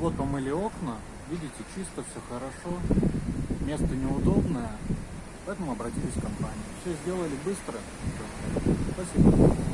Вот помыли окна, видите, чисто, все хорошо, место неудобное, поэтому обратились в компанию. Все сделали быстро. Спасибо.